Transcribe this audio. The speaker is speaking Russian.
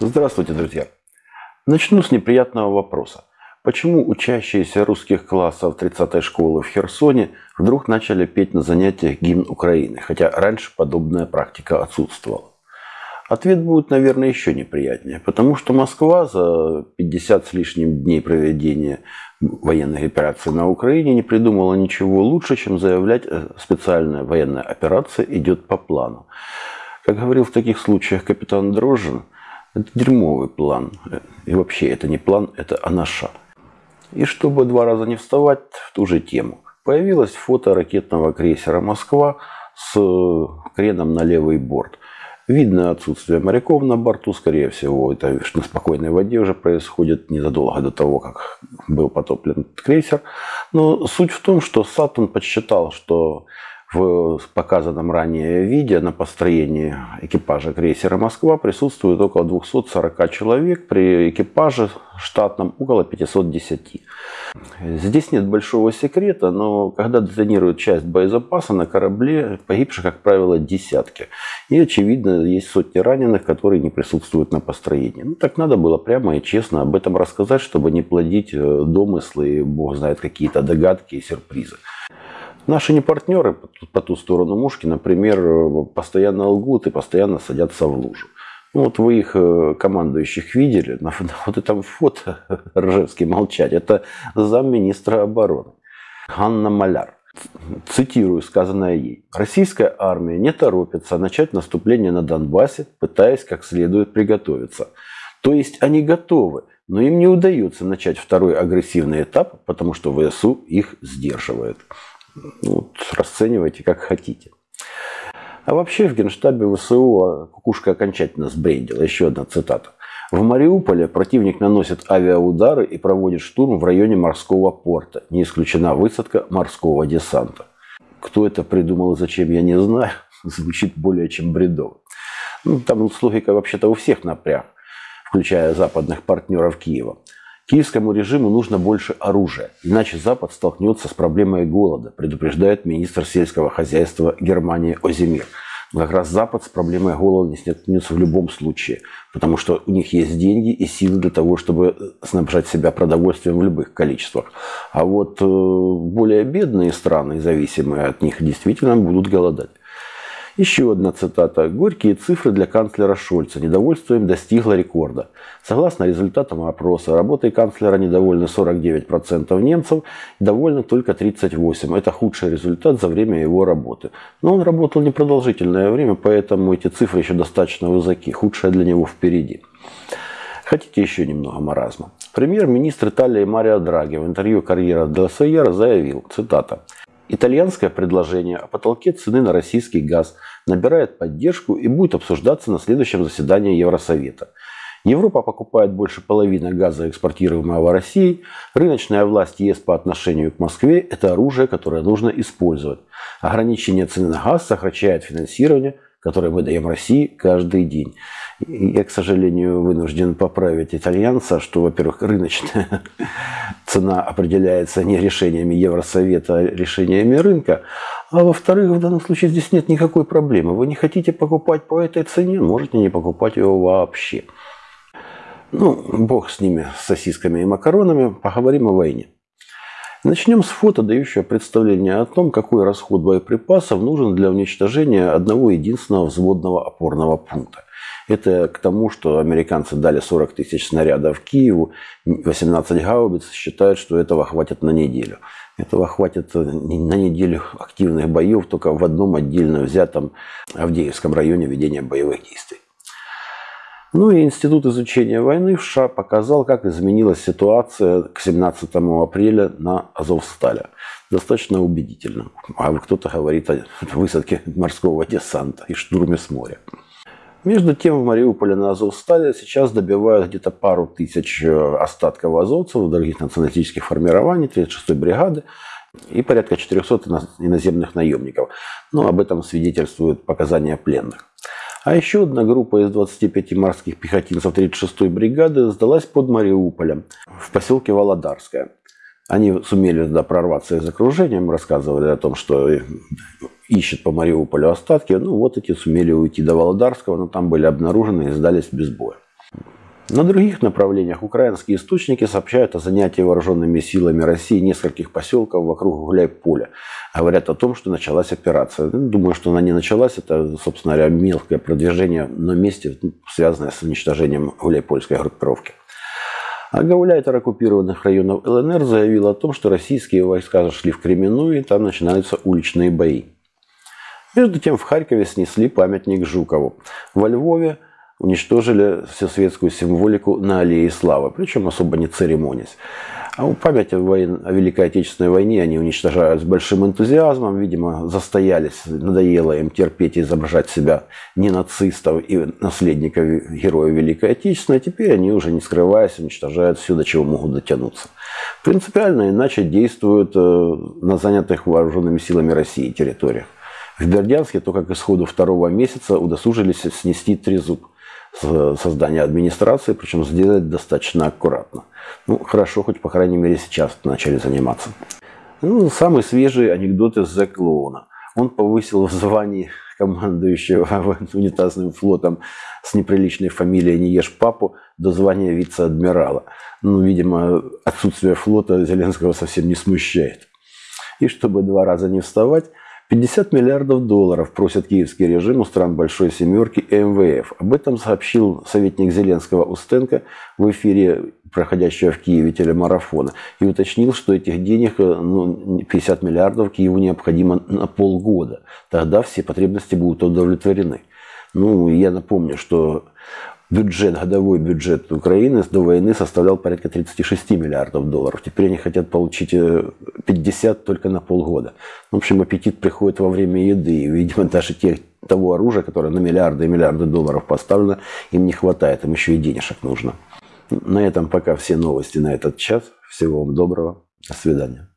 Здравствуйте, друзья! Начну с неприятного вопроса. Почему учащиеся русских классов 30-й школы в Херсоне вдруг начали петь на занятиях гимн Украины, хотя раньше подобная практика отсутствовала? Ответ будет, наверное, еще неприятнее, потому что Москва за 50 с лишним дней проведения военных операций на Украине не придумала ничего лучше, чем заявлять, э, специальная военная операция идет по плану. Как говорил в таких случаях капитан Дрожжин, это дерьмовый план. И вообще это не план, это анаша. И чтобы два раза не вставать в ту же тему, появилось фото ракетного крейсера «Москва» с креном на левый борт – Видно отсутствие моряков на борту, скорее всего, это на спокойной воде уже происходит незадолго до того, как был потоплен крейсер. Но суть в том, что Сатурн подсчитал, что в показанном ранее виде на построении экипажа крейсера «Москва» присутствует около 240 человек, при экипаже штатном около 510. Здесь нет большого секрета, но когда детонируют часть боезапаса на корабле, погибших, как правило, десятки. И, очевидно, есть сотни раненых, которые не присутствуют на построении. Ну, так надо было прямо и честно об этом рассказать, чтобы не плодить э, домыслы бог знает, какие-то догадки и сюрпризы. Наши не партнеры по ту сторону мушки, например, постоянно лгут и постоянно садятся в лужу. Ну, вот вы их э, командующих видели, на, на вот этом фото Ржевский молчать, это замминистра обороны Анна Маляр. Цитирую сказанное ей. Российская армия не торопится начать наступление на Донбассе, пытаясь как следует приготовиться. То есть они готовы, но им не удается начать второй агрессивный этап, потому что ВСУ их сдерживает. Вот, расценивайте как хотите. А вообще в генштабе ВСУ а, кукушка окончательно сбрендила. Еще одна цитата. В Мариуполе противник наносит авиаудары и проводит штурм в районе морского порта. Не исключена высадка морского десанта. Кто это придумал и зачем, я не знаю. Звучит более чем бредово. Ну, там с логикой вообще-то у всех напряг, включая западных партнеров Киева. Киевскому режиму нужно больше оружия, иначе Запад столкнется с проблемой голода, предупреждает министр сельского хозяйства Германии Озимир. Но как раз Запад с проблемой голода не столкнется в любом случае, потому что у них есть деньги и силы для того, чтобы снабжать себя продовольствием в любых количествах. А вот э, более бедные страны, зависимые от них, действительно будут голодать. Еще одна цитата. «Горькие цифры для канцлера Шольца. Недовольство им достигло рекорда. Согласно результатам опроса, работой канцлера недовольны 49% немцев, довольны только 38%. Это худший результат за время его работы. Но он работал непродолжительное время, поэтому эти цифры еще достаточно высоки. Худшее для него впереди. Хотите еще немного маразма? Премьер-министр Италии Марио Драги в интервью «Карьера Делсайера» заявил, цитата, Итальянское предложение о потолке цены на российский газ набирает поддержку и будет обсуждаться на следующем заседании Евросовета. Европа покупает больше половины газа, экспортируемого Россией. Рыночная власть ЕС по отношению к Москве – это оружие, которое нужно использовать. Ограничение цены на газ сокращает финансирование – которые мы даем России каждый день. Я, к сожалению, вынужден поправить итальянца, что, во-первых, рыночная цена определяется не решениями Евросовета, а решениями рынка. А во-вторых, в данном случае здесь нет никакой проблемы. Вы не хотите покупать по этой цене, можете не покупать его вообще. Ну, бог с ними, с сосисками и макаронами. Поговорим о войне. Начнем с фото, дающего представление о том, какой расход боеприпасов нужен для уничтожения одного единственного взводного опорного пункта. Это к тому, что американцы дали 40 тысяч снарядов Киеву, 18 гаубиц, считают, что этого хватит на неделю. Этого хватит на неделю активных боев только в одном отдельно взятом Авдеевском районе ведения боевых действий. Ну и Институт изучения войны в США показал, как изменилась ситуация к 17 апреля на Азовстале. Достаточно убедительно. А кто-то говорит о высадке морского десанта и штурме с моря. Между тем в Мариуполе на Азовстале сейчас добивают где-то пару тысяч э, остатков азовцев, других националистических формирований, 36-й бригады и порядка 400 иноземных наемников. Но об этом свидетельствуют показания пленных. А еще одна группа из 25 морских пехотинцев 36-й бригады сдалась под Мариуполем в поселке Володарское. Они сумели туда прорваться из окружения, мы рассказывали о том, что ищут по Мариуполю остатки. Ну вот эти сумели уйти до Володарского, но там были обнаружены и сдались без боя. На других направлениях украинские источники сообщают о занятии вооруженными силами России нескольких поселков вокруг Гуляй-Поля. Говорят о том, что началась операция. Ну, думаю, что она не началась. Это, собственно говоря, мелкое продвижение на месте, ну, связанное с уничтожением Гуляй-Польской группировки. А гауляйтер оккупированных районов ЛНР заявил о том, что российские войска зашли в Кременную, и там начинаются уличные бои. Между тем в Харькове снесли памятник Жукову. Во Львове уничтожили всю светскую символику на Аллее Славы, причем особо не церемонясь. А память о, войн, о Великой Отечественной войне они уничтожают с большим энтузиазмом. Видимо, застоялись, надоело им терпеть и изображать себя не нацистов и наследников героя Великой Отечественной. А теперь они уже не скрываясь уничтожают все, до чего могут дотянуться. Принципиально иначе действуют э, на занятых вооруженными силами России территориях. В Бердянске только к исходу второго месяца удосужились снести трезуб создания администрации, причем сделать достаточно аккуратно. Ну, хорошо, хоть по крайней мере сейчас начали заниматься. Ну, самый свежий анекдот из Зэ Клоуна. Он повысил в звании командующего унитазным флотом с неприличной фамилией «Не ешь папу» до звания вице-адмирала. Ну, видимо, отсутствие флота Зеленского совсем не смущает. И чтобы два раза не вставать, 50 миллиардов долларов просит киевский режим у стран Большой Семерки и МВФ. Об этом сообщил советник Зеленского Устенко в эфире проходящего в Киеве телемарафона. И уточнил, что этих денег ну, 50 миллиардов Киеву необходимо на полгода. Тогда все потребности будут удовлетворены. Ну, я напомню, что бюджет, годовой бюджет Украины до войны составлял порядка 36 миллиардов долларов. Теперь они хотят получить 50 э, только на полгода. В общем, аппетит приходит во время еды. И, видимо, даже тех, того оружия, которое на миллиарды и миллиарды долларов поставлено, им не хватает. Им еще и денежек нужно. На этом пока все новости на этот час. Всего вам доброго. До свидания.